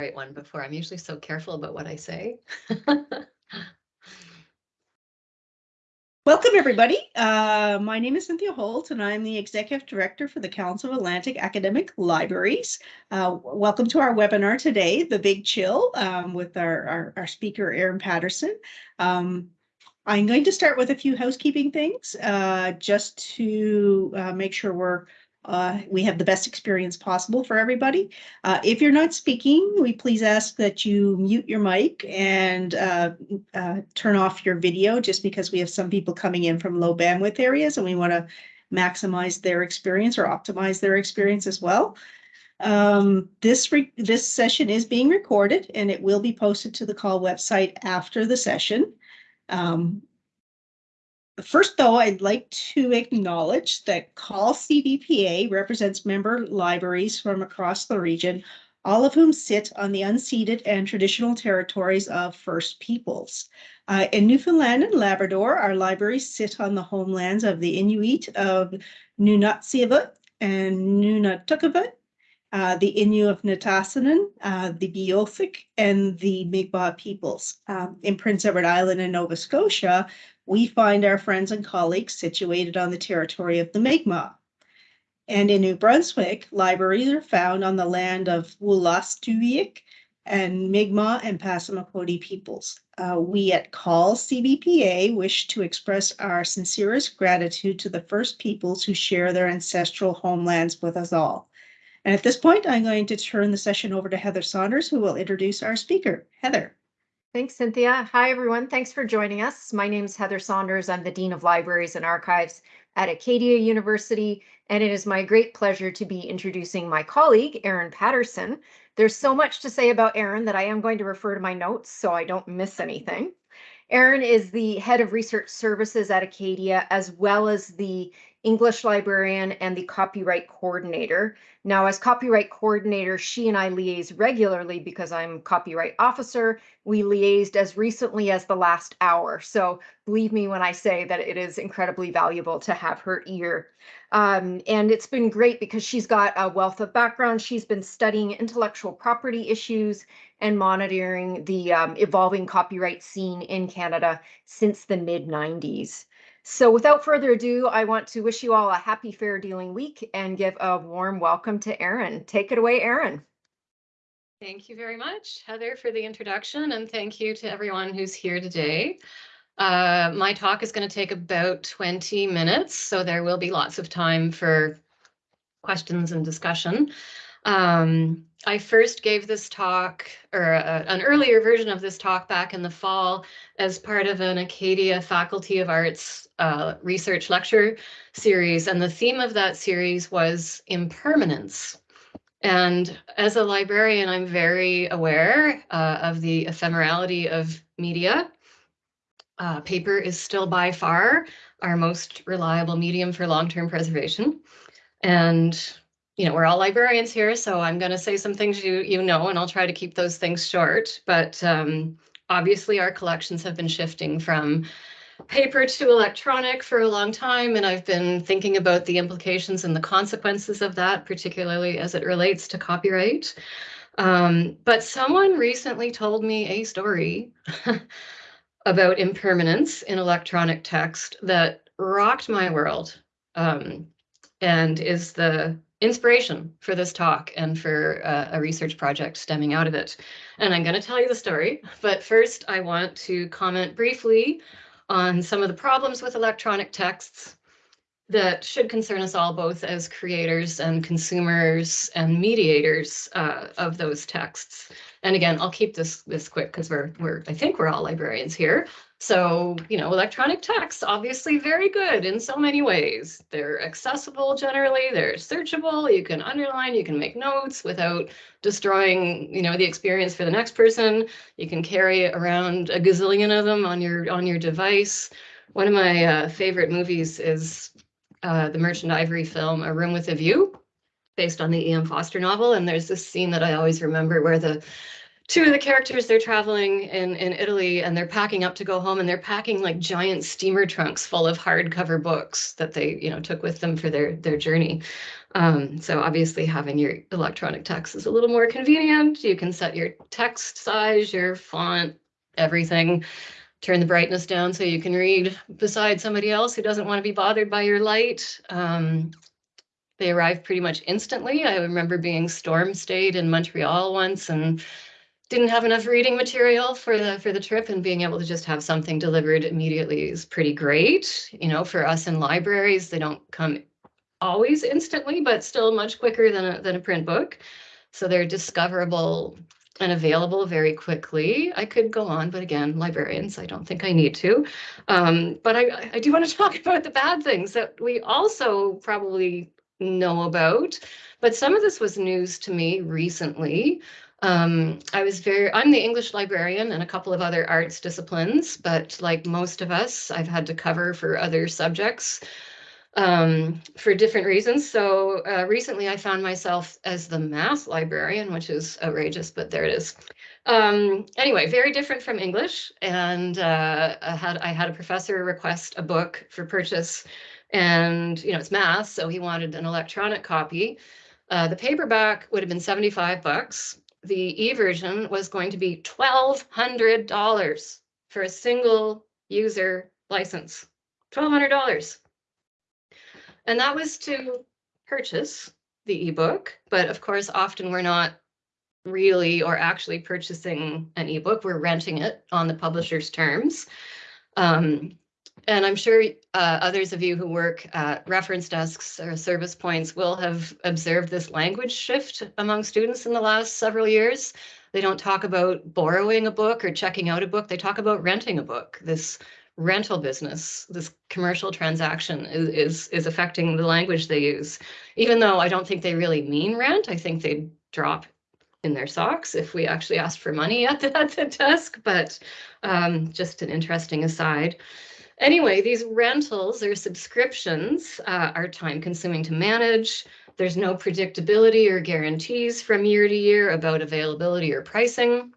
right one before. I'm usually so careful about what I say. Welcome, everybody. Uh, my name is Cynthia Holt, and I'm the Executive Director for the Council of Atlantic Academic Libraries. Uh, welcome to our webinar today, The Big Chill, um, with our, our, our, speaker, Erin Patterson. Um, I'm going to start with a few housekeeping things, uh, just to uh, make sure we're uh, we have the best experience possible for everybody. Uh, if you're not speaking, we please ask that you mute your mic and uh, uh turn off your video just because we have some people coming in from low bandwidth areas and we want to maximize their experience or optimize their experience as well. Um, this this session is being recorded and it will be posted to the CAAL website after the session. Um, First, though, I'd like to acknowledge that CAAL-CBPA represents member libraries from across the region, all of whom sit on the unceded and traditional territories of First Peoples. Uh, in Newfoundland and Labrador, our libraries sit on the homelands of the Inuit of Nunatsiavut and Nunatukavut, uh, the Innu of Nitassinan, uh, the Beothuk, and the Mi'kmaq peoples. Um, in Prince Edward Island and Nova Scotia, we find our friends and colleagues situated on the territory of the Mi'kmaq. And in New Brunswick, libraries are found on the land of Wolastoqiyik and Mi'kmaq and Passamaquoddy peoples. Uh, we at CAAL-CBPA wish to express our sincerest gratitude to the first peoples who share their ancestral homelands with us all. And at this point, I'm going to turn the session over to Heather Saunders, who will introduce our speaker. Heather. Thanks, Cynthia. Hi, everyone. Thanks for joining us. My name is Heather Saunders. I'm the Dean of Libraries and Archives at Acadia University, and it is my great pleasure to be introducing my colleague, Erin Patterson. There's so much to say about Erin that I am going to refer to my notes so I don't miss anything. Erin is the head of research services at Acadia, as well as the English librarian and the copyright coordinator. Now, as copyright coordinator, she and I liaise regularly because I'm copyright officer. We liaised as recently as the last hour. So believe me when I say that it is incredibly valuable to have her ear. Um, and it's been great because she's got a wealth of background. She's been studying intellectual property issues and monitoring the um, evolving copyright scene in Canada since the mid 90s. So without further ado, I want to wish you all a happy fair dealing week and give a warm welcome to Erin. Take it away, Erin. Thank you very much, Heather, for the introduction, and thank you to everyone who's here today. Uh, my talk is going to take about 20 minutes, so there will be lots of time for questions and discussion. Um, I first gave this talk, or a, uh, an earlier version of this talk back in the fall as part of an Acadia Faculty of Arts uh, research lecture series. And the theme of that series was impermanence. And as a librarian, I'm very aware uh, of the ephemerality of media. Uh, paper is still by far our most reliable medium for long-term preservation. And you know, we're all librarians here, so I'm going to say some things you you know, and I'll try to keep those things short. But um, obviously, our collections have been shifting from paper to electronic for a long time, and I've been thinking about the implications and the consequences of that, particularly as it relates to copyright. Um, but someone recently told me a story about impermanence in electronic text that rocked my world um, and is the inspiration for this talk and for uh, a research project stemming out of it. And I'm going to tell you the story, but first I want to comment briefly on some of the problems with electronic texts that should concern us all both as creators and consumers and mediators uh, of those texts. And again, I'll keep this this quick because we're we're I think we're all librarians here. So, you know, electronic texts, obviously very good in so many ways. They're accessible generally, they're searchable, you can underline, you can make notes without destroying, you know, the experience for the next person. You can carry around a gazillion of them on your on your device. One of my uh, favorite movies is uh, the Merchant Ivory film, A Room with a View, based on the E.M. Forster novel. And there's this scene that I always remember where the two of the characters they're traveling in in Italy and they're packing up to go home and they're packing like giant steamer trunks full of hardcover books that they you know took with them for their their journey. Um, so obviously having your electronic text is a little more convenient. You can set your text size, your font, everything. Turn the brightness down so you can read beside somebody else who doesn't want to be bothered by your light. Um, they arrive pretty much instantly. I remember being storm stayed in Montreal once and didn't have enough reading material for the for the trip and being able to just have something delivered immediately is pretty great. You know, for us in libraries, they don't come always instantly, but still much quicker than a, than a print book. So they're discoverable and available very quickly. I could go on, but again, librarians, I don't think I need to. Um, but I, I do want to talk about the bad things that we also probably know about. But some of this was news to me recently. Um, I was very, I'm the English librarian and a couple of other arts disciplines, but like most of us, I've had to cover for other subjects um, for different reasons. So uh, recently I found myself as the math librarian, which is outrageous, but there it is. Um, anyway, very different from English. And uh, I, had, I had a professor request a book for purchase and, you know, it's math, so he wanted an electronic copy. Uh, the paperback would have been 75 bucks. The e-version was going to be $1,200 for a single user license. $1,200. And that was to purchase the ebook, but of course, often we're not really or actually purchasing an ebook, we're renting it on the publisher's terms. Um, and I'm sure uh, others of you who work at reference desks or service points will have observed this language shift among students in the last several years. They don't talk about borrowing a book or checking out a book, they talk about renting a book. This rental business, this commercial transaction is, is, is affecting the language they use. Even though I don't think they really mean rent, I think they drop in their socks if we actually asked for money at the, at the desk, but um, just an interesting aside. Anyway, these rentals or subscriptions uh, are time consuming to manage. There's no predictability or guarantees from year to year about availability or pricing.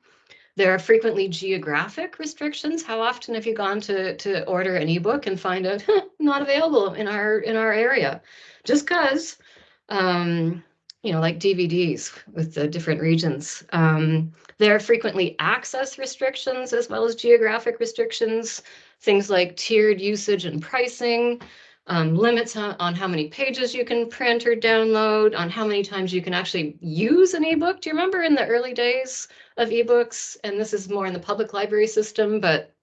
There are frequently geographic restrictions. How often have you gone to, to order an ebook and find out not available in our in our area? Just because, um, you know, like DVDs with the different regions. Um, there are frequently access restrictions as well as geographic restrictions, things like tiered usage and pricing, um, limits on, on, how many pages you can print or download, on how many times you can actually use an ebook. Do you remember in the early days of ebooks? And this is more in the public library system, but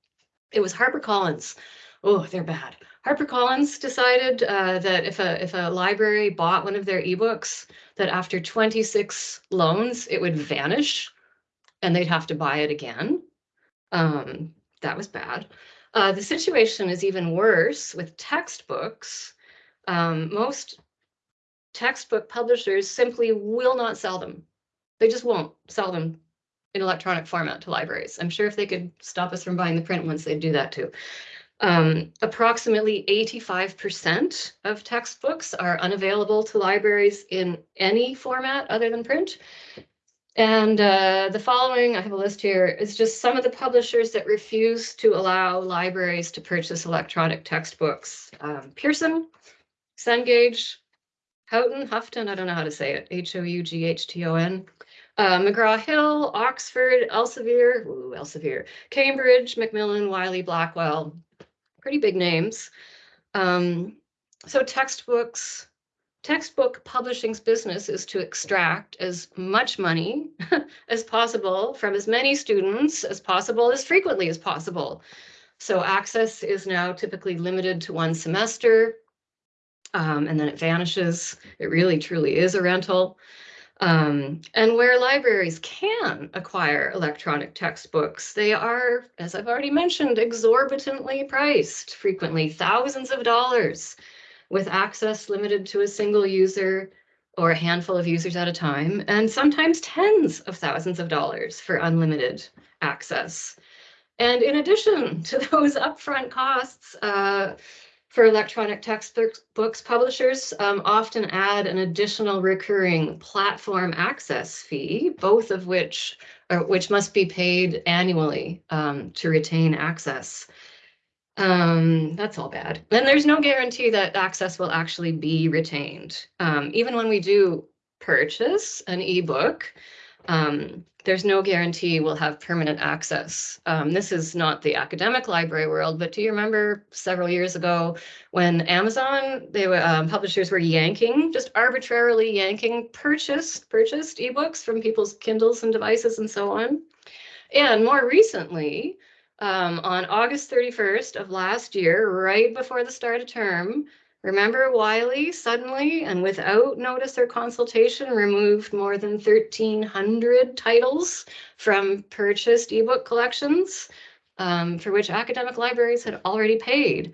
it was HarperCollins. Oh, they're bad. HarperCollins decided uh, that if a if a library bought one of their ebooks, that after 26 loans, it would vanish, and they'd have to buy it again. Um, that was bad. Uh, the situation is even worse with textbooks. Um, most textbook publishers simply will not sell them. They just won't sell them in electronic format to libraries. I'm sure if they could stop us from buying the print ones, they'd do that too. Um, approximately 85% of textbooks are unavailable to libraries in any format other than print. And uh, the following, I have a list here, is just some of the publishers that refuse to allow libraries to purchase electronic textbooks. Um, Pearson, Cengage, Houghton, Houghton, I don't know how to say it, H-O-U-G-H-T-O-N, uh, McGraw-Hill, Oxford, Elsevier, ooh, Elsevier, Cambridge, Macmillan, Wiley, Blackwell, pretty big names. Um, so textbooks, textbook publishing's business is to extract as much money as possible from as many students as possible, as frequently as possible. So access is now typically limited to one semester, um, and then it vanishes. It really truly is a rental. Um, and where libraries can acquire electronic textbooks, they are, as I've already mentioned, exorbitantly priced, frequently thousands of dollars with access limited to a single user or a handful of users at a time, and sometimes tens of thousands of dollars for unlimited access. And in addition to those upfront costs, uh, For electronic textbooks, publishers um, often add an additional recurring platform access fee, both of which which must be paid annually um, to retain access. Um, that's all bad. And there's no guarantee that access will actually be retained. Um, even when we do purchase an ebook, um, there's no guarantee we'll have permanent access. Um, this is not the academic library world, but do you remember several years ago when Amazon, they were um, publishers were yanking, just arbitrarily yanking purchased purchased ebooks from people's Kindles and devices and so on. And more recently, um, on August 31st of last year, right before the start of term, Remember Wiley suddenly and without notice or consultation removed more than 1,300 titles from purchased ebook collections um, for which academic libraries had already paid.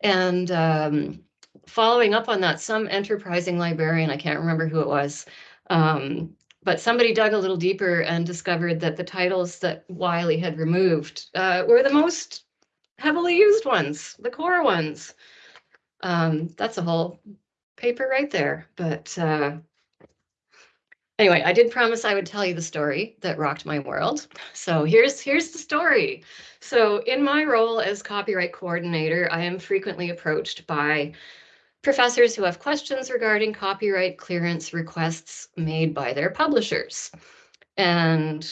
And um, following up on that, some enterprising librarian, I can't remember who it was, um, but somebody dug a little deeper and discovered that the titles that Wiley had removed uh, were the most heavily used ones, the core ones. Um, that's a whole paper right there, but uh, anyway, I did promise I would tell you the story that rocked my world. So here's here's the story. So in my role as copyright coordinator, I am frequently approached by professors who have questions regarding copyright clearance requests made by their publishers. And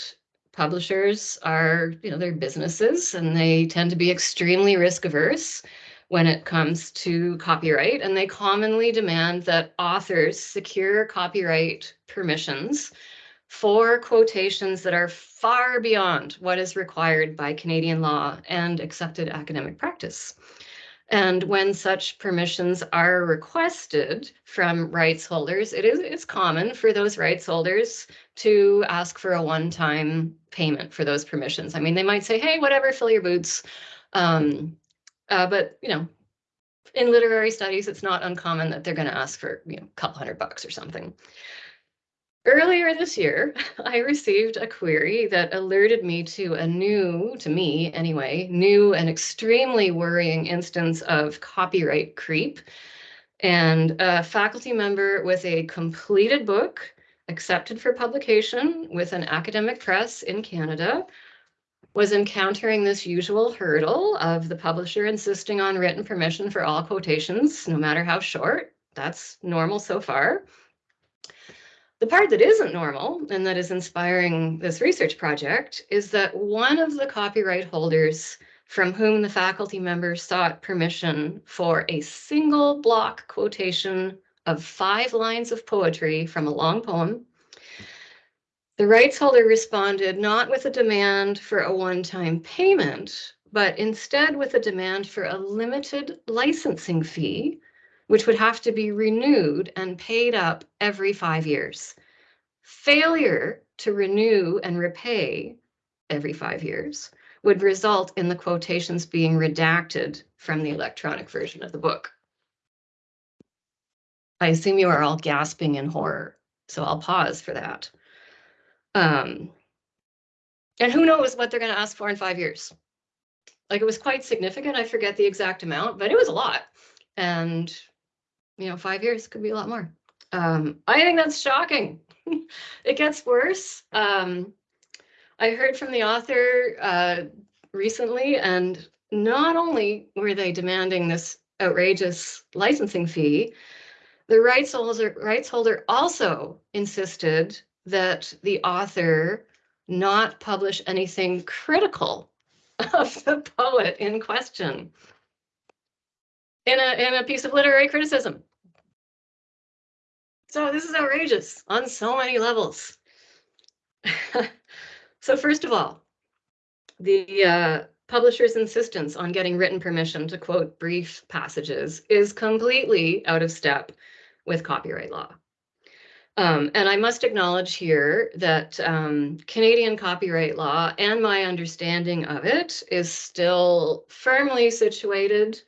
publishers are, you know, they're businesses and they tend to be extremely risk averse when it comes to copyright, and they commonly demand that authors secure copyright permissions for quotations that are far beyond what is required by Canadian law and accepted academic practice. And when such permissions are requested from rights holders, it is it's common for those rights holders to ask for a one-time payment for those permissions. I mean, they might say, hey, whatever, fill your boots. Um, uh, but you know, in literary studies, it's not uncommon that they're going to ask for you know a couple hundred bucks or something. Earlier this year, I received a query that alerted me to a new, to me anyway, new and extremely worrying instance of copyright creep. And a faculty member with a completed book accepted for publication with an academic press in Canada was encountering this usual hurdle of the publisher insisting on written permission for all quotations, no matter how short. That's normal so far. The part that isn't normal and that is inspiring this research project is that one of the copyright holders from whom the faculty member sought permission for a single block quotation of five lines of poetry from a long poem the rights holder responded not with a demand for a one-time payment, but instead with a demand for a limited licensing fee, which would have to be renewed and paid up every five years. Failure to renew and repay every five years would result in the quotations being redacted from the electronic version of the book. I assume you are all gasping in horror, so I'll pause for that. Um, and who knows what they're going to ask for in five years. Like it was quite significant. I forget the exact amount, but it was a lot. And, you know, five years could be a lot more. Um, I think that's shocking. it gets worse. Um, I heard from the author uh, recently, and not only were they demanding this outrageous licensing fee, the rights holder, rights holder also insisted that the author not publish anything critical of the poet in question in a, in a piece of literary criticism. So this is outrageous on so many levels. so first of all, the uh, publisher's insistence on getting written permission to quote brief passages is completely out of step with copyright law. Um, and I must acknowledge here that um, Canadian copyright law and my understanding of it is still firmly situated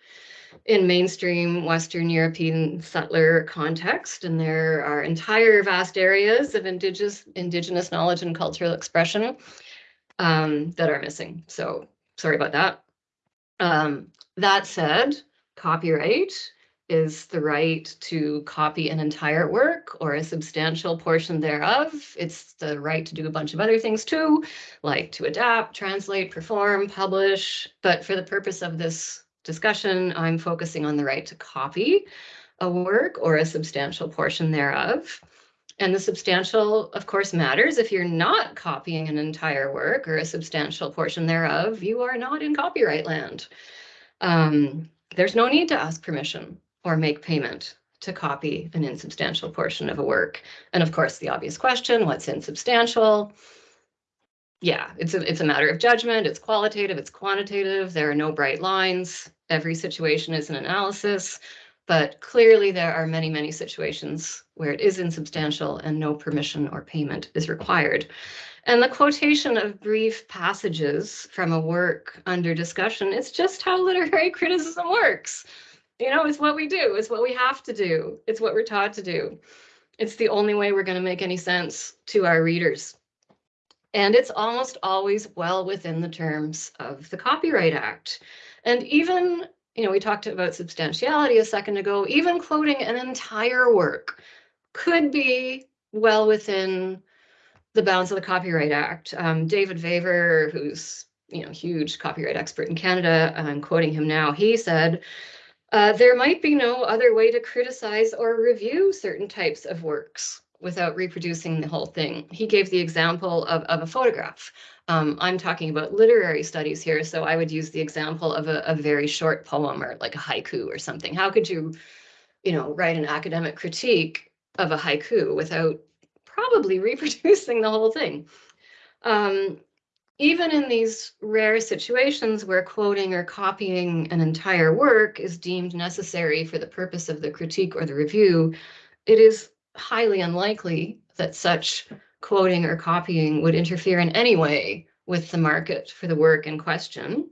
in mainstream Western European settler context. And there are entire vast areas of indigenous, indigenous knowledge and cultural expression um, that are missing. So sorry about that. Um, that said, copyright is the right to copy an entire work or a substantial portion thereof. It's the right to do a bunch of other things too, like to adapt, translate, perform, publish. But for the purpose of this discussion, I'm focusing on the right to copy a work or a substantial portion thereof. And the substantial, of course, matters. If you're not copying an entire work or a substantial portion thereof, you are not in copyright land. Um, there's no need to ask permission or make payment to copy an insubstantial portion of a work. And of course, the obvious question, what's insubstantial? Yeah, it's a, it's a matter of judgment. It's qualitative, it's quantitative. There are no bright lines. Every situation is an analysis. But clearly, there are many, many situations where it is insubstantial and no permission or payment is required. And the quotation of brief passages from a work under discussion, it's just how literary criticism works. You know, it's what we do, it's what we have to do, it's what we're taught to do. It's the only way we're going to make any sense to our readers. And it's almost always well within the terms of the Copyright Act. And even you know, we talked about substantiality a second ago, even quoting an entire work could be well within the bounds of the Copyright Act. Um, David Vaver, who's you know huge copyright expert in Canada, I'm quoting him now. He said, uh, "There might be no other way to criticize or review certain types of works without reproducing the whole thing." He gave the example of, of a photograph. Um, I'm talking about literary studies here, so I would use the example of a, a very short poem or like a haiku or something. How could you, you know, write an academic critique of a haiku without probably reproducing the whole thing? Um, even in these rare situations where quoting or copying an entire work is deemed necessary for the purpose of the critique or the review, it is highly unlikely that such quoting or copying would interfere in any way with the market for the work in question.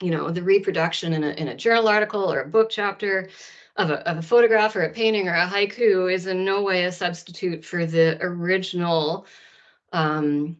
You know, the reproduction in a, in a journal article or a book chapter of a, of a photograph or a painting or a haiku is in no way a substitute for the original um,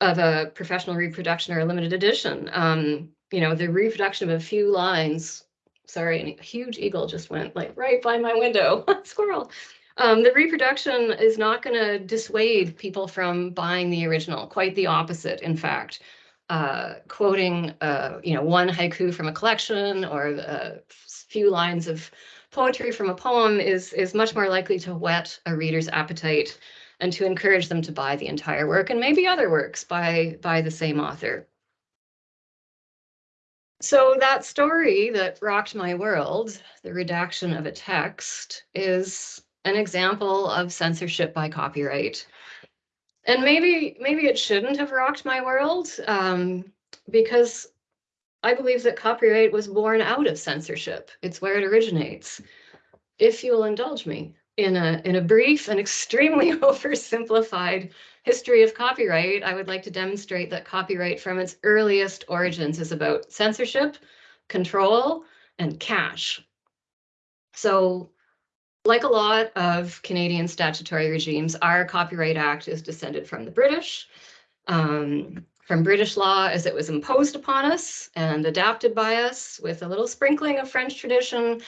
of a professional reproduction or a limited edition. Um, you know, the reproduction of a few lines, sorry, a huge eagle just went like right by my window, squirrel. Um, the reproduction is not going to dissuade people from buying the original. Quite the opposite, in fact. Uh, quoting, uh, you know, one haiku from a collection or a few lines of poetry from a poem is is much more likely to whet a reader's appetite and to encourage them to buy the entire work and maybe other works by by the same author. So that story that rocked my world, the redaction of a text, is an example of censorship by copyright. And maybe maybe it shouldn't have rocked my world um, because I believe that copyright was born out of censorship. It's where it originates. If you'll indulge me in a in a brief and extremely oversimplified history of copyright, I would like to demonstrate that copyright from its earliest origins is about censorship, control, and cash. So like a lot of Canadian statutory regimes, our Copyright Act is descended from the British, um, from British law as it was imposed upon us and adapted by us with a little sprinkling of French tradition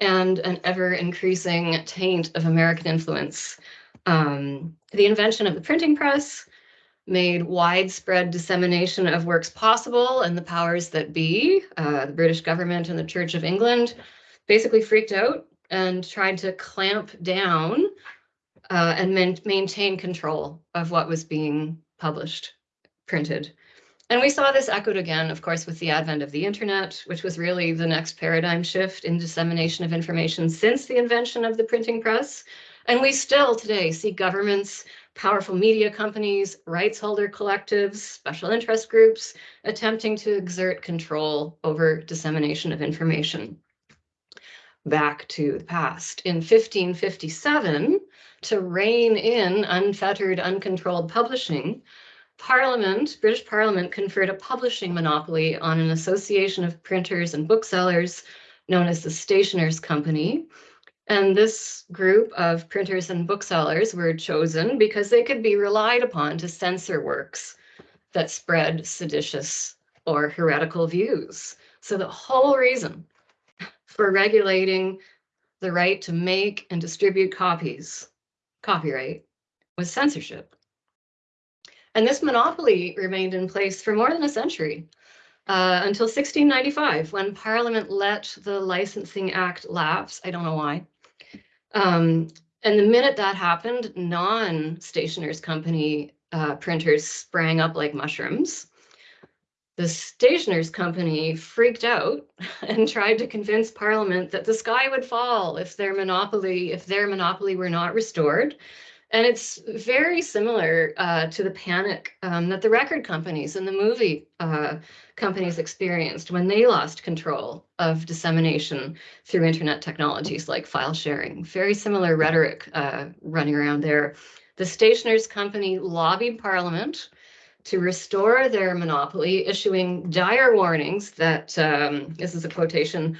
and an ever increasing taint of American influence. Um, the invention of the printing press made widespread dissemination of works possible, and the powers that be, uh, the British government and the Church of England, basically freaked out and tried to clamp down uh, and maintain control of what was being published, printed. And we saw this echoed again, of course, with the advent of the internet, which was really the next paradigm shift in dissemination of information since the invention of the printing press. And we still today see governments, powerful media companies, rights holder collectives, special interest groups attempting to exert control over dissemination of information back to the past. In 1557, to rein in unfettered, uncontrolled publishing, Parliament, British Parliament conferred a publishing monopoly on an association of printers and booksellers known as the Stationers Company. And this group of printers and booksellers were chosen because they could be relied upon to censor works that spread seditious or heretical views So the whole reason for regulating the right to make and distribute copies, copyright, was censorship. And this monopoly remained in place for more than a century, uh, until 1695, when Parliament let the Licensing Act lapse. I don't know why. Um, and the minute that happened, non-stationers company uh, printers sprang up like mushrooms. The stationers company freaked out and tried to convince Parliament that the sky would fall if their monopoly, if their monopoly were not restored. And it's very similar uh, to the panic um, that the record companies and the movie uh, companies experienced when they lost control of dissemination through internet technologies like file sharing. Very similar rhetoric uh, running around there. The stationers company lobbied Parliament to restore their monopoly, issuing dire warnings that um, this is a quotation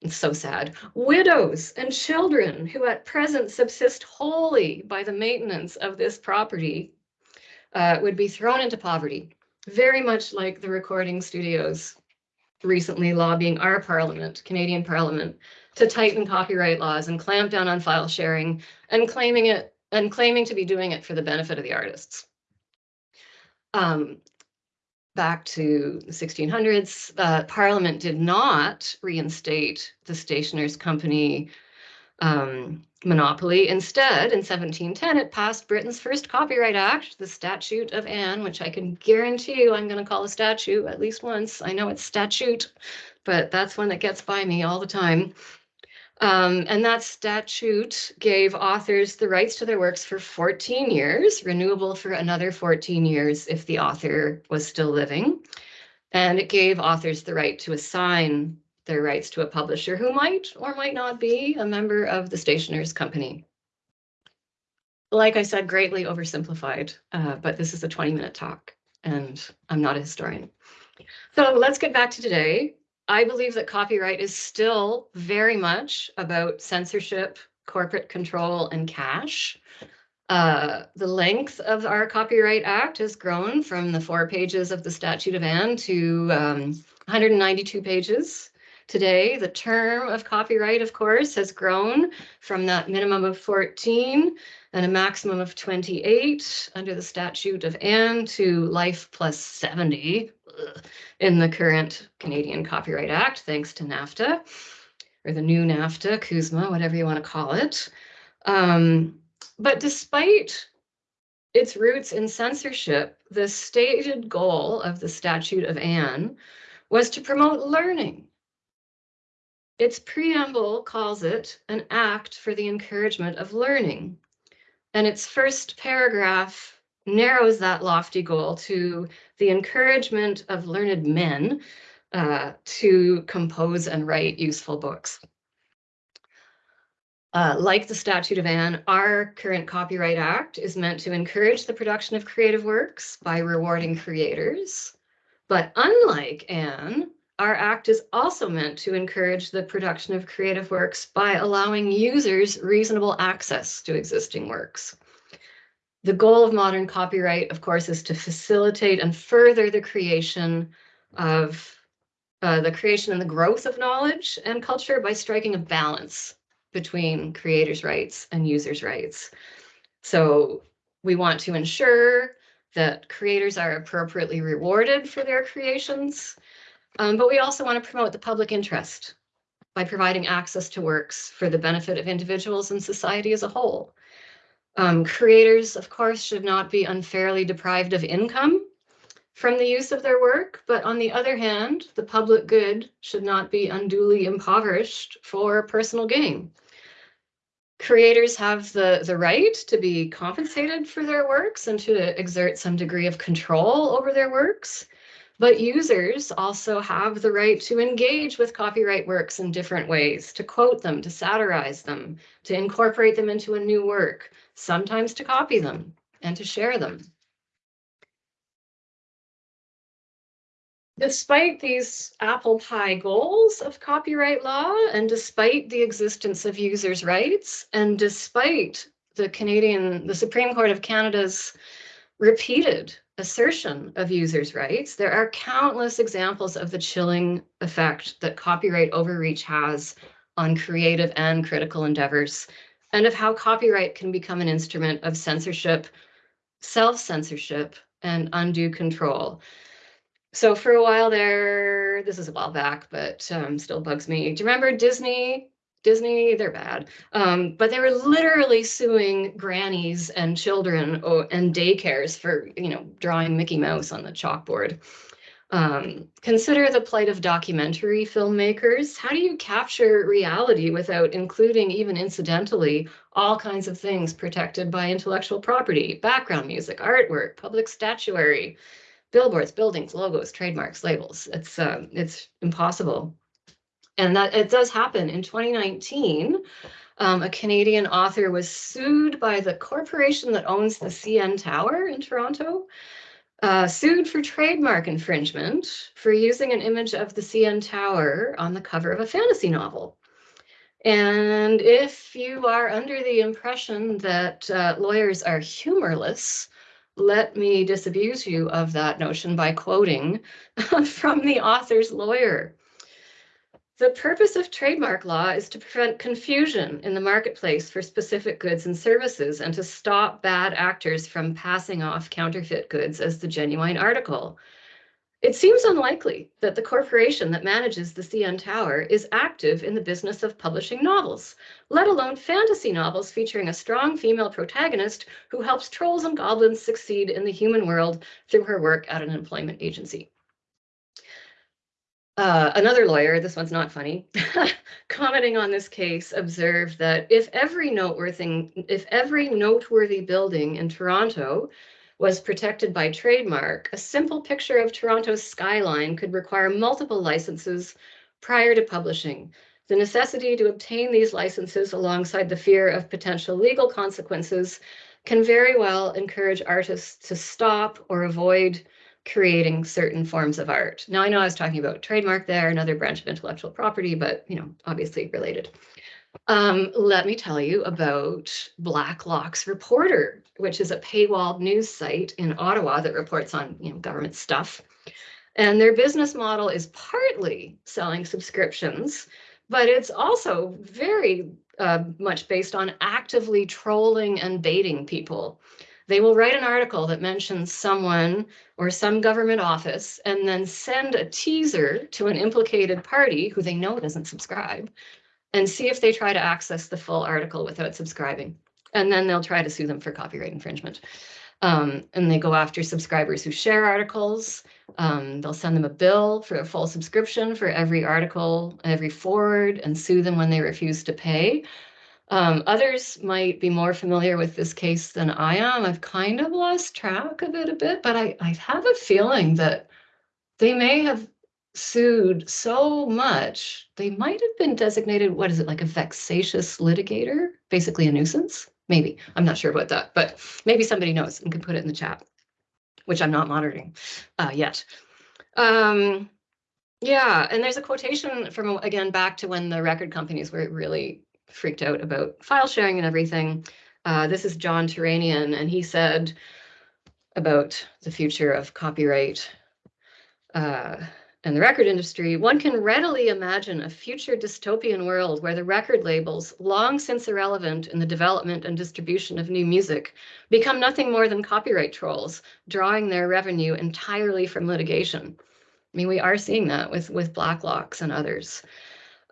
it's so sad. Widows and children who at present subsist wholly by the maintenance of this property uh, would be thrown into poverty, very much like the recording studios recently lobbying our parliament, Canadian parliament, to tighten copyright laws and clamp down on file sharing and claiming it and claiming to be doing it for the benefit of the artists. Um, back to the 1600s, uh, Parliament did not reinstate the Stationers' Company um, monopoly. Instead, in 1710, it passed Britain's first Copyright Act, the Statute of Anne, which I can guarantee you I'm going to call a statute at least once. I know it's statute, but that's one that gets by me all the time. Um, and that statute gave authors the rights to their works for 14 years, renewable for another 14 years if the author was still living. And it gave authors the right to assign their rights to a publisher who might or might not be a member of the stationer's company. Like I said, greatly oversimplified, uh, but this is a 20 minute talk and I'm not a historian. So let's get back to today. I believe that copyright is still very much about censorship, corporate control, and cash. Uh, the length of our Copyright Act has grown from the four pages of the Statute of Anne to um, 192 pages. Today, the term of copyright, of course, has grown from that minimum of 14 and a maximum of 28 under the Statute of Anne to life plus 70 in the current Canadian Copyright Act, thanks to NAFTA, or the new NAFTA, CUSMA, whatever you want to call it. Um, but despite its roots in censorship, the stated goal of the Statute of Anne was to promote learning. Its preamble calls it an act for the encouragement of learning. And its first paragraph narrows that lofty goal to the encouragement of learned men uh, to compose and write useful books. Uh, like the Statute of Anne, our current Copyright Act is meant to encourage the production of creative works by rewarding creators. But unlike Anne, our act is also meant to encourage the production of creative works by allowing users reasonable access to existing works. The goal of modern copyright, of course, is to facilitate and further the creation of uh, the creation and the growth of knowledge and culture by striking a balance between creators' rights and users' rights. So we want to ensure that creators are appropriately rewarded for their creations, um, but we also want to promote the public interest by providing access to works for the benefit of individuals and society as a whole. Um, creators, of course, should not be unfairly deprived of income from the use of their work, but on the other hand, the public good should not be unduly impoverished for personal gain. Creators have the, the right to be compensated for their works and to exert some degree of control over their works. But users also have the right to engage with copyright works in different ways, to quote them, to satirize them, to incorporate them into a new work, sometimes to copy them and to share them. Despite these apple pie goals of copyright law and despite the existence of users' rights and despite the Canadian, the Supreme Court of Canada's repeated assertion of users' rights, there are countless examples of the chilling effect that copyright overreach has on creative and critical endeavors, and of how copyright can become an instrument of censorship, self-censorship, and undue control. So for a while there, this is a while back, but um, still bugs me. Do you remember Disney? Disney, they're bad. Um, but they were literally suing grannies and children oh, and daycares for, you know, drawing Mickey Mouse on the chalkboard. Um, consider the plight of documentary filmmakers. How do you capture reality without including, even incidentally, all kinds of things protected by intellectual property, background music, artwork, public statuary, billboards, buildings, logos, trademarks, labels. It's um, it's impossible. And that it does happen. In 2019, um, a Canadian author was sued by the corporation that owns the CN Tower in Toronto, uh, sued for trademark infringement for using an image of the CN Tower on the cover of a fantasy novel. And if you are under the impression that uh, lawyers are humorless, let me disabuse you of that notion by quoting from the author's lawyer. The purpose of trademark law is to prevent confusion in the marketplace for specific goods and services and to stop bad actors from passing off counterfeit goods as the genuine article. It seems unlikely that the corporation that manages the CN Tower is active in the business of publishing novels, let alone fantasy novels featuring a strong female protagonist who helps trolls and goblins succeed in the human world through her work at an employment agency. Uh, another lawyer, this one's not funny, commenting on this case, observed that if every noteworthy, if every noteworthy building in Toronto was protected by trademark, a simple picture of Toronto's skyline could require multiple licenses prior to publishing. The necessity to obtain these licenses alongside the fear of potential legal consequences can very well encourage artists to stop or avoid creating certain forms of art. Now, I know I was talking about trademark there, another branch of intellectual property, but you know, obviously related. Um, let me tell you about Blacklock's Reporter, which is a paywalled news site in Ottawa that reports on you know, government stuff. And their business model is partly selling subscriptions, but it's also very uh, much based on actively trolling and baiting people. They will write an article that mentions someone or some government office and then send a teaser to an implicated party who they know doesn't subscribe and see if they try to access the full article without subscribing. And then they'll try to sue them for copyright infringement. Um, and they go after subscribers who share articles. Um, they'll send them a bill for a full subscription for every article, every forward, and sue them when they refuse to pay. Um, others might be more familiar with this case than I am. I've kind of lost track of it a bit, but I, I have a feeling that they may have sued so much, they might have been designated, what is it, like a vexatious litigator, basically a nuisance? Maybe, I'm not sure about that, but maybe somebody knows and can put it in the chat, which I'm not monitoring uh, yet. Um, yeah, and there's a quotation from, again, back to when the record companies were really freaked out about file sharing and everything. Uh, this is John Tehranian, and he said about the future of copyright. Uh, and the record industry, one can readily imagine a future dystopian world where the record labels, long since irrelevant in the development and distribution of new music, become nothing more than copyright trolls, drawing their revenue entirely from litigation. I mean, we are seeing that with, with Blacklocks and others.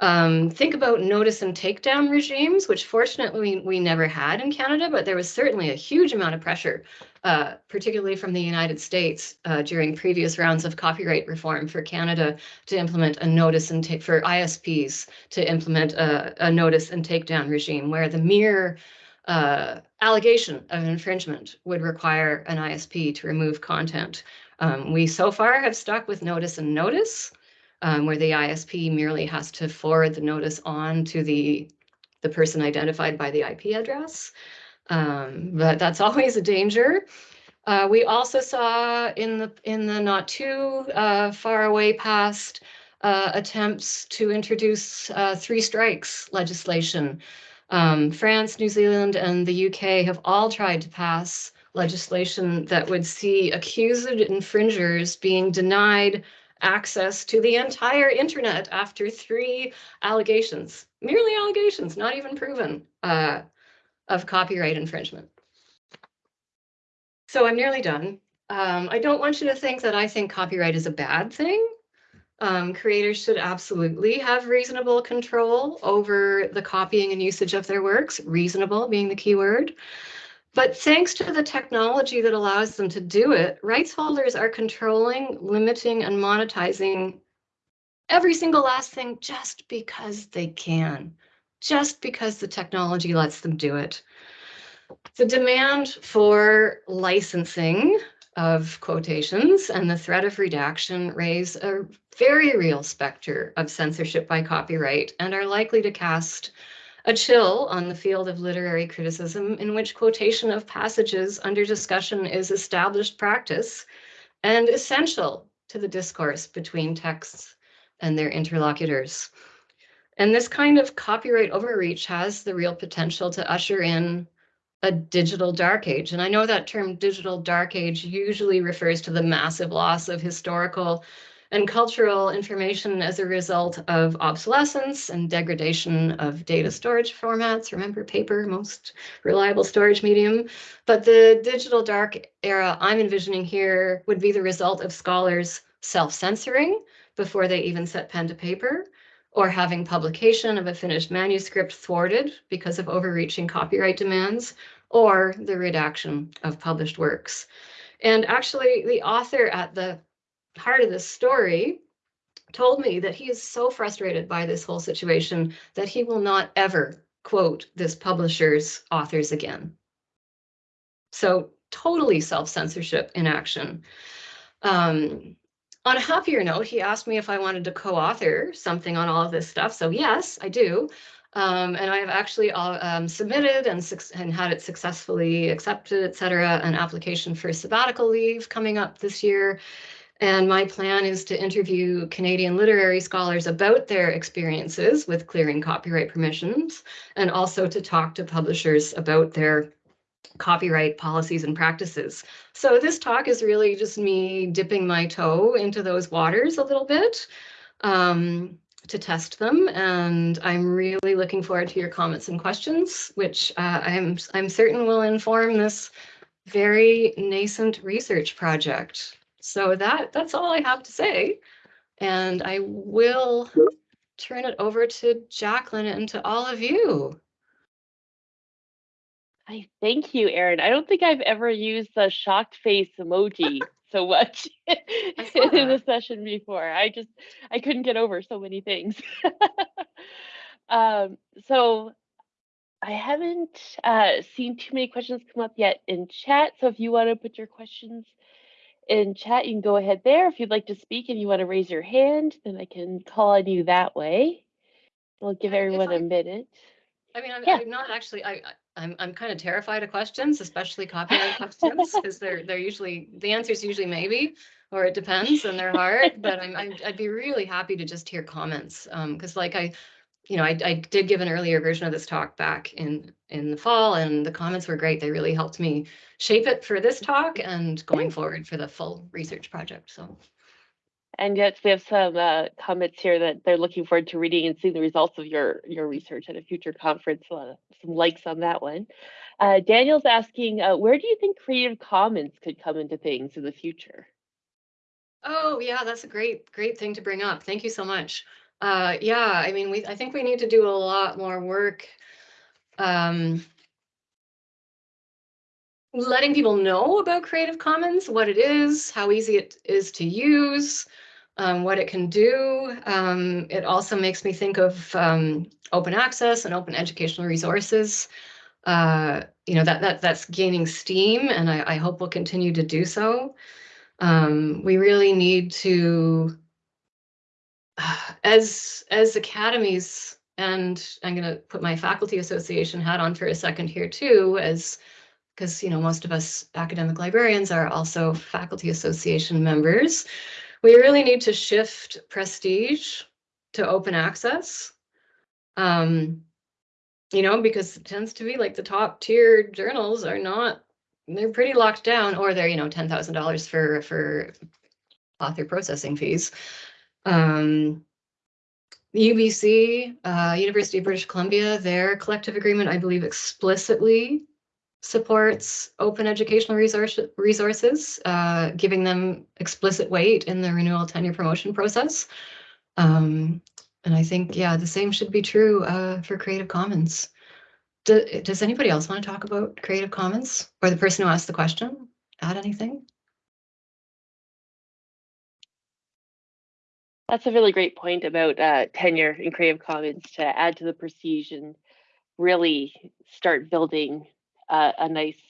Um, think about notice and takedown regimes, which fortunately we, never had in Canada, but there was certainly a huge amount of pressure, uh, particularly from the United States uh, during previous rounds of copyright reform for Canada to implement a notice and take for ISPs to implement a, a notice and takedown regime where the mere uh, allegation of infringement would require an ISP to remove content. Um, we so far have stuck with notice and notice um, where the ISP merely has to forward the notice on to the, the person identified by the IP address. Um, but that's always a danger. Uh, we also saw in the in the not too uh, far away past uh, attempts to introduce uh, three strikes legislation. Um, France, New Zealand, and the UK have all tried to pass legislation that would see accused infringers being denied access to the entire internet after three allegations, merely allegations, not even proven, uh, of copyright infringement. So I'm nearly done. Um, I don't want you to think that I think copyright is a bad thing. Um, creators should absolutely have reasonable control over the copying and usage of their works, reasonable being the key word. But thanks to the technology that allows them to do it, rights holders are controlling, limiting, and monetizing every single last thing just because they can, just because the technology lets them do it. The demand for licensing of quotations and the threat of redaction raise a very real specter of censorship by copyright and are likely to cast a chill on the field of literary criticism in which quotation of passages under discussion is established practice and essential to the discourse between texts and their interlocutors. And this kind of copyright overreach has the real potential to usher in a digital dark age. And I know that term digital dark age usually refers to the massive loss of historical and cultural information as a result of obsolescence and degradation of data storage formats. Remember paper, most reliable storage medium. But the digital dark era I'm envisioning here would be the result of scholars self-censoring before they even set pen to paper, or having publication of a finished manuscript thwarted because of overreaching copyright demands, or the redaction of published works. And actually, the author at the heart of this story told me that he is so frustrated by this whole situation that he will not ever quote this publisher's authors again. So totally self-censorship in action. Um, on a happier note, he asked me if I wanted to co-author something on all of this stuff. So yes, I do. Um, and I have actually uh, um, submitted and, and had it successfully accepted, et cetera, an application for sabbatical leave coming up this year. And my plan is to interview Canadian literary scholars about their experiences with clearing copyright permissions and also to talk to publishers about their copyright policies and practices. So this talk is really just me dipping my toe into those waters a little bit um, to test them. And I'm really looking forward to your comments and questions, which uh, I'm, I'm certain will inform this very nascent research project. So that that's all I have to say. And I will turn it over to Jacqueline and to all of you. I thank you, Erin. I don't think I've ever used the shocked face emoji so much in the session before. I just I couldn't get over so many things. um, so I haven't uh, seen too many questions come up yet in chat. So if you want to put your questions in chat, you can go ahead there. If you'd like to speak and you want to raise your hand, then I can call on you that way. We'll give Yeah, everyone I- a minute. I mean, I'm, Yeah. I'm not actually, I, I- I'm, I'm kind of terrified of questions, especially copyright questions, because they're, they're usually, the answer is usually maybe, or it depends, and they're hard, but I'm, I'd, I'd be really happy to just hear comments. Um, because like I, you know, I, I did give an earlier version of this talk back in, in the fall, and the comments were great. They really helped me shape it for this talk and going forward for the full research project, so. And yes, we have some uh, comments here that they're looking forward to reading and seeing the results of your your research at a future conference. Uh, some likes on that one. Uh, Daniel's asking, uh, where do you think Creative Commons could come into things in the future? Oh, yeah, that's a great, great thing to bring up. Thank you so much. Uh, yeah, I mean, we, I think we need to do a lot more work. Um, letting people know about Creative Commons, what it is, how easy it is to use, um, what it can do. Um, it also makes me think of um, open access and open educational resources. Uh, you know, that, that that's gaining steam and I, I hope will continue to do so. Um, we really need to, as, as academies, and I'm going to put my faculty association hat on for a second here too, as because you know most of us academic librarians are also faculty association members. We really need to shift prestige to open access. Um, you know, because it tends to be like the top tier journals are not they're pretty locked down, or they're, you know, ten thousand dollars for, for author processing fees. Um, UBC, uh, University of British Columbia, their collective agreement, I believe explicitly supports open educational resource, resources, uh, giving them explicit weight in the renewal tenure promotion process. Um, and I think, yeah, the same should be true, uh, for Creative Commons. Do, does anybody else want to talk about Creative Commons or the person who asked the question? Add anything? That's a really great point about uh, tenure in Creative Commons to add to the prestige and really start building uh, a nice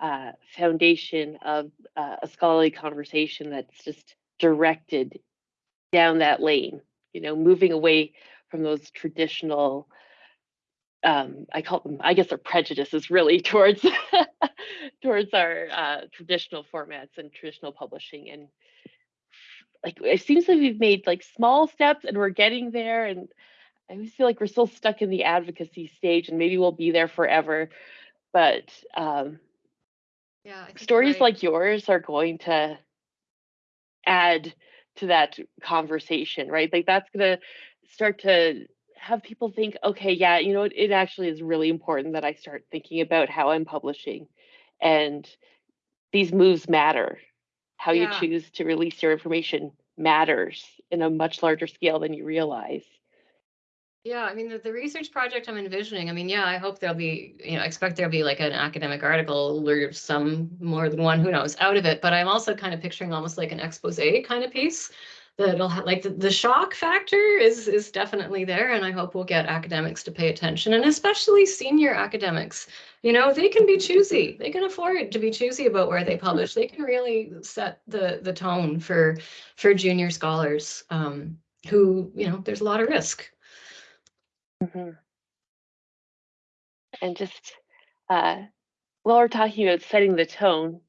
uh, foundation of uh, a scholarly conversation that's just directed down that lane. You know, moving away from those traditional. Um, I call them, I guess, they're prejudices really towards towards our uh, traditional formats and traditional publishing and like it seems like we've made like small steps and we're getting there and i always feel like we're still stuck in the advocacy stage and maybe we'll be there forever but um, Yeah. Stories right. like yours are going to add to that conversation right like that's going to start to have people think okay yeah you know what it actually is really important that i start thinking about how i'm publishing and these moves matter how you choose to release your information matters in a much larger scale than you realize Yeah, I mean, the, the research project I'm envisioning, I mean, yeah, I hope there'll be, you know, I expect there'll be like an academic article or some more than one, who knows, out of it. But I'm also kind of picturing almost like an expose kind of piece that'll have like the, the shock factor is is definitely there. And I hope we'll get academics to pay attention and especially senior academics. You know, they can be choosy. They can afford to be choosy about where they publish. They can really set the the tone for for junior scholars um, who, you know, there's a lot of risk. Mhm. And just uh, while we're talking about setting the tone,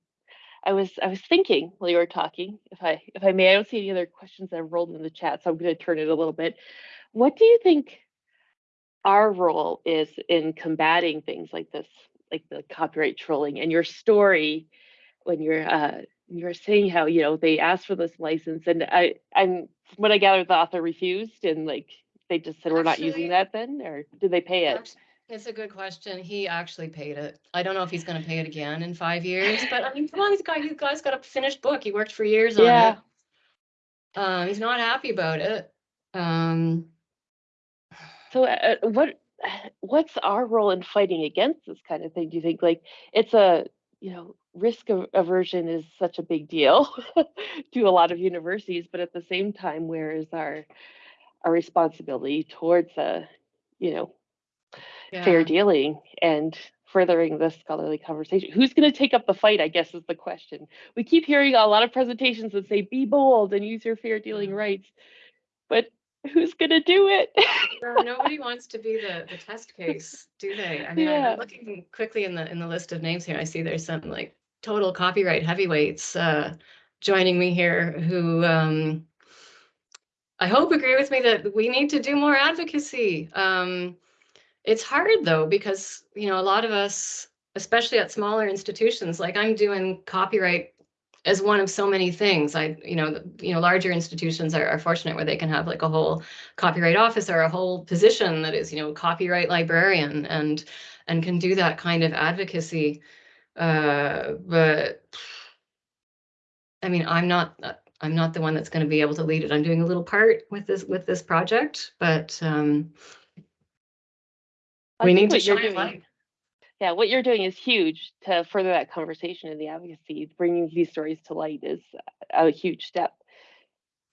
I was I was thinking while you were talking, if I if I may, I don't see any other questions that have rolled in the chat, so I'm going to turn it a little bit. What do you think our role is in combating things like this, like the copyright trolling and your story when you're uh you're saying how you know they asked for this license and I I'm what I gathered the author refused and like they just said we're not Actually- using that then or did they pay it? It's a good question. He actually paid it. I don't know if he's gonna pay it again in five years, but I mean, come on, he's got, you guys got a finished book. He worked for years on Yeah. it. Um, he's not happy about it. Um, So uh, uh, what what's our role in fighting against this kind of thing? Do you think like it's a you know risk aversion is such a big deal to a lot of universities, but at the same time, where is our our responsibility towards a you know fair dealing and furthering this scholarly conversation? Who's going to take up the fight? I guess is the question. We keep hearing a lot of presentations that say be bold and use your fair dealing Yeah. rights, but who's going to do it? Yeah, Nobody wants to be the, the test case, do they? I mean, Yeah. I'm looking quickly in the, in the list of names here. I see there's some like total copyright heavyweights, uh, joining me here who, um, I hope agree with me that we need to do more advocacy. Um, it's hard though, because, you know, a lot of us, especially at smaller institutions, like I'm doing copyright as one of so many things. I, you know, you know, larger institutions are, are fortunate where they can have like a whole copyright office or a whole position that is, you know, copyright librarian and and can do that kind of advocacy. Uh, but I mean, I'm not uh, I'm not the one that's going to be able to lead it. I'm doing a little part with this with this project, but um, I we need to shine doing- light. Yeah, what you're doing is huge to further that conversation and the advocacy. Bringing these stories to light is a huge step.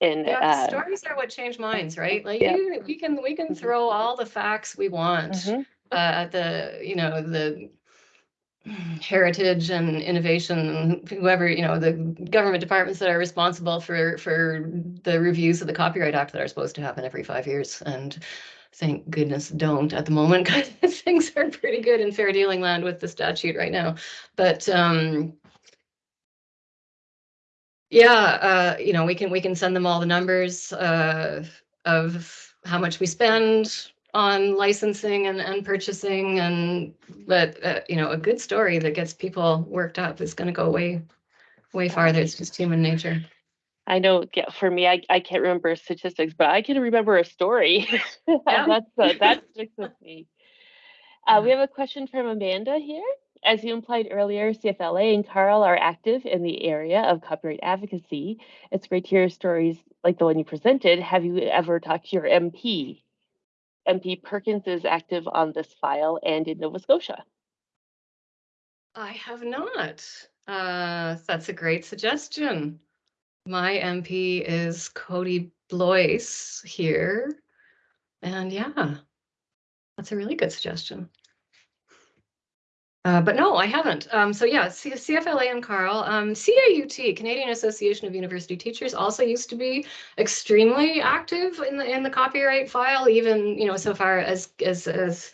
In Yeah, uh, stories are what change minds, right? Like Yep. you, we can we can Mhm. throw all the facts we want. mhm, uh, at the you know the heritage and innovation whoever you know the government departments that are responsible for for the reviews of the copyright act that are supposed to happen every five years and thank goodness don't at the moment because things are pretty good in fair dealing land with the statute right now but um yeah uh you know we can we can send them all the numbers uh of how much we spend on licensing and, and purchasing and, but, uh, you know, a good story that gets people worked up is gonna go way, way farther. It's just human nature. I know yeah, for me, I, I can't remember statistics, but I can remember a story. Yeah. That's uh, that sticks with me. Uh, we have a question from Amanda here. As you implied earlier, CFLA and CARL are active in the area of copyright advocacy. It's great to hear stories like the one you presented. Have you ever talked to your MP? MP Perkins is active on this file and in Nova Scotia. I have not. Uh, that's a great suggestion. My MP is Cody Blois here. And yeah, that's a really good suggestion. Uh, but no, I haven't. Um, so yeah, C- CFLA and CARL, um, CAUT, Canadian Association of University Teachers, also used to be extremely active in the in the copyright file, even you know so far as as as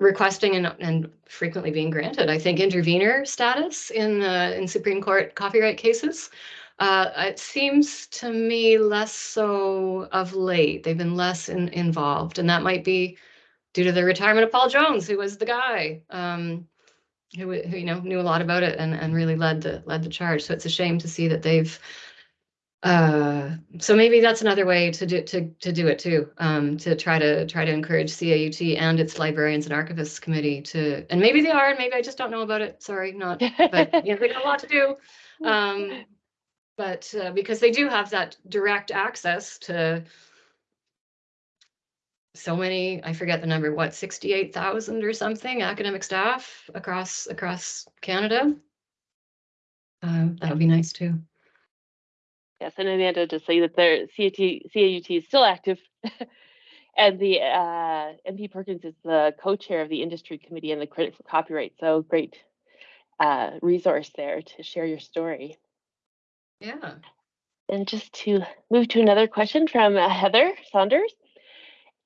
requesting and, and frequently being granted, I think, intervener status in uh, in Supreme Court copyright cases. Uh, it seems to me less so of late. They've been less in, involved, and that might be due to the retirement of Paul Jones, who was the guy um, who, who you know knew a lot about it and, and really led the led the charge. So it's a shame to see that they've uh, so maybe that's another way to do to to do it too. Um, to try to try to encourage CAUT and its librarians and archivists committee to, and maybe they are, and maybe I just don't know about it. Sorry, not, but know, they got a lot to do. Um, but uh, because they do have that direct access to so many, I forget the number, what, sixty-eight thousand or something academic staff across across Canada. Um, that would be nice too. Yes, and Amanda to say that their CAT, CAUT is still active. and the uh, MP Perkins is the co-chair of the industry committee and the credit for copyright. So great uh, resource there to share your story. Yeah. And just to move to another question from uh, Heather Saunders.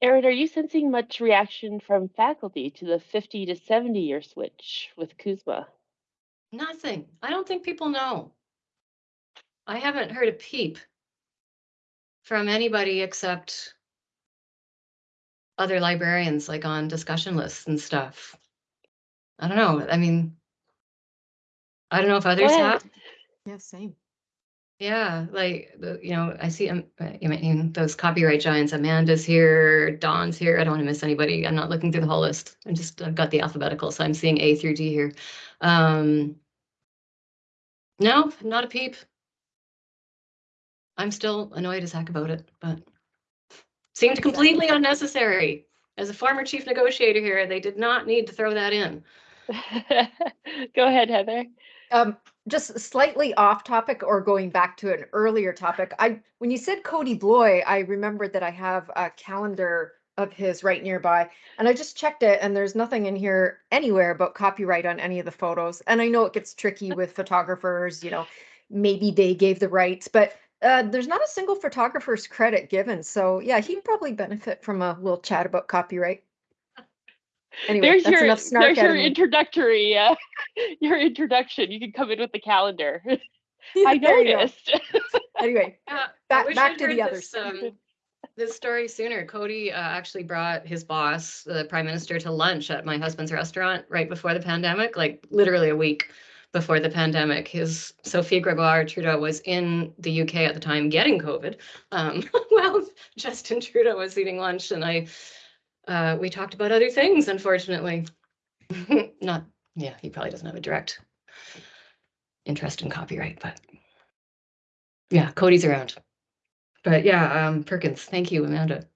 Erin, are you sensing much reaction from faculty to the 50 to 70 year switch with CUSMA? Nothing. I don't think people know. I haven't heard a peep from anybody except other librarians, like on discussion lists and stuff. I don't know. I mean, I don't know if others have. Yeah, same. Yeah, like, you know, I see, um, uh, mean, those copyright giants, Amanda's here, Don's here. I don't want to miss anybody. I'm not looking through the whole list. I'm just, I've got the alphabetical, so I'm seeing A through D here. Um. No, not a peep. I'm still annoyed as heck about it, but seemed completely unnecessary. As a former chief negotiator here, they did not need to throw that in. Go ahead, Heather. Um, just slightly off topic or going back to an earlier topic. I when you said Cody Blois, I remembered that I have a calendar of his right nearby, and I just checked it, and there's nothing in here anywhere about copyright on any of the photos. And I know it gets tricky with photographers, you know, maybe they gave the rights, but uh, there's not a single photographer's credit given. So yeah, he'd probably benefit from a little chat about copyright. Anyway, there's that's your enough snark there's your introductory uh, your introduction. You can come in with the calendar. Yeah, I there you noticed. Anyway, Yeah, I Back- back to the heard others. this, um, This story sooner. Cody uh, actually brought his boss, the prime minister, to lunch at my husband's restaurant right before the pandemic, like literally a week before the pandemic. His Sophie Gregoire Trudeau was in the UK at the time getting COVID. Um, well, Justin Trudeau was eating lunch, and I uh, we talked about other things. Unfortunately, not yeah. He probably doesn't have a direct interest in copyright, but yeah, Cody's around. But yeah, um, Perkins, thank you, Amanda.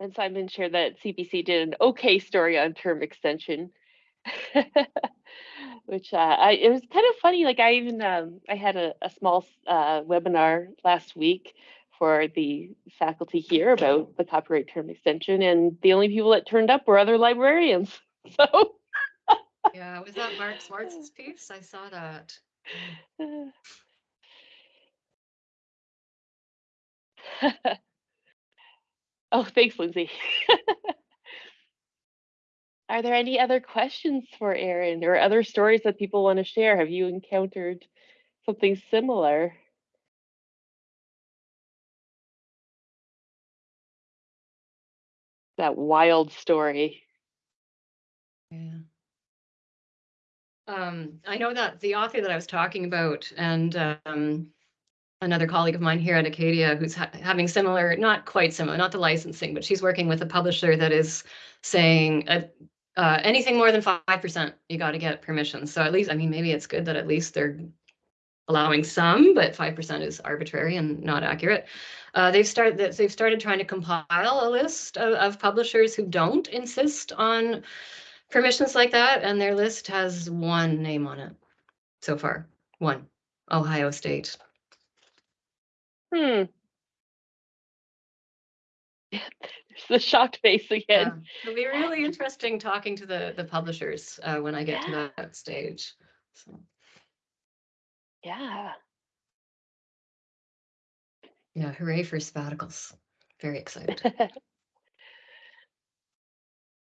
and Simon shared that CBC did an okay story on term extension. Which uh, I it was kind of funny. Like I even um, I had a, a small uh, webinar last week for the faculty here about the copyright term extension, and the only people that turned up were other librarians. So Yeah, was that Mark Swartz's piece? I saw that. oh, thanks, Lindsay. Are there any other questions for Erin or other stories that people want to share? Have you encountered something similar? That wild story. Yeah. Um, I know that the author that I was talking about and um, another colleague of mine here at Acadia who's ha- having similar, not quite similar, not the licensing, but she's working with a publisher that is saying uh, uh, anything more than five percent, you got to get permission. So at least, I mean, maybe it's good that at least they're allowing some, but five percent is arbitrary and not accurate. Uh, they've started that they've started trying to compile a list of, of publishers who don't insist on permissions like that, and their list has one name on it so far. One, Ohio State. Hmm. The shocked face again. Yeah, It'll be really interesting talking to the the publishers uh, when I get to that stage. So Yeah. yeah, hooray for sabbaticals! Very excited.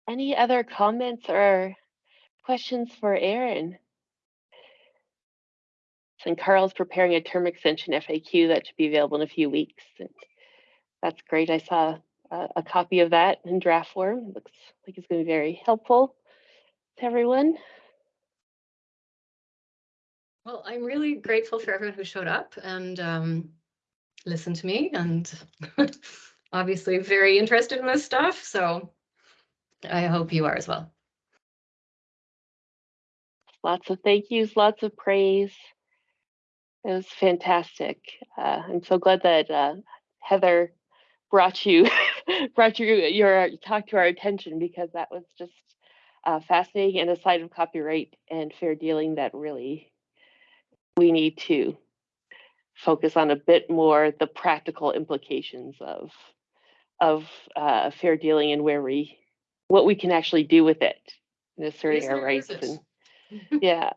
Any other comments or questions for Erin? And CARL's preparing a term extension FAQ that should be available in a few weeks. and That's great. I saw a, a copy of that in draft form. It Looks like it's going to be very helpful to everyone. Well, I'm really grateful for everyone who showed up and um, listened to me, and obviously very interested in this stuff. So I hope you are as well. Lots of thank yous, lots of praise. It was fantastic. Uh, I'm so glad that uh, Heather brought you brought you your talk to our attention because that was just uh, fascinating and a side of copyright and fair dealing that really we need to focus on a bit more the practical implications of of uh, fair dealing and where we what we can actually do with it in asserting Is our it or is rights and yeah